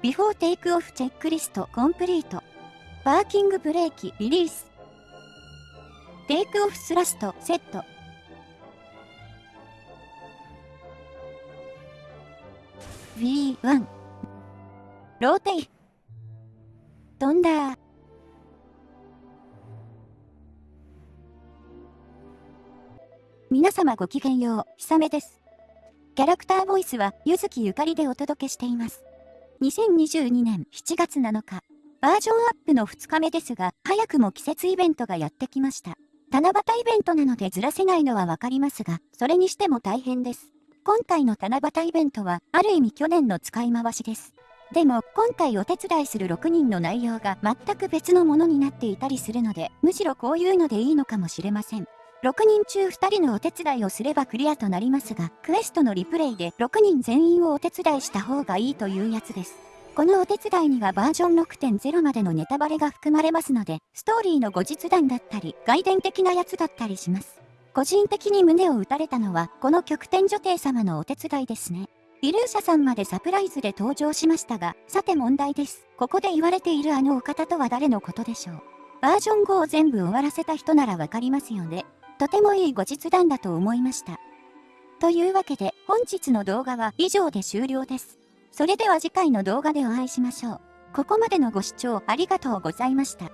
Before takeoff checklist complete. Parking brake release. Takeoff thrust set. V1 Rotate 飛んだ皆様ごきげんよう、ひさめです。キャラクターボイスは、ゆずきゆかりでお届けしています。2022年7月7日、バージョンアップの2日目ですが、早くも季節イベントがやってきました。七夕イベントなのでずらせないのはわかりますが、それにしても大変です。今回の七夕イベントは、ある意味去年の使い回しです。でも、今回お手伝いする6人の内容が全く別のものになっていたりするので、むしろこういうのでいいのかもしれません。6人中2人のお手伝いをすればクリアとなりますが、クエストのリプレイで6人全員をお手伝いした方がいいというやつです。このお手伝いにはバージョン6.0までのネタバレが含まれますので、ストーリーの後日談だったり、外伝的なやつだったりします。個人的に胸を打たれたのは、この極天女帝様のお手伝いですね。イルーシャさんまでサプライズで登場しましたが、さて問題です。ここで言われているあのお方とは誰のことでしょう。バージョン5を全部終わらせた人ならわかりますよね。とてもいい後日談だと思いました。というわけで、本日の動画は以上で終了です。それでは次回の動画でお会いしましょう。ここまでのご視聴ありがとうございました。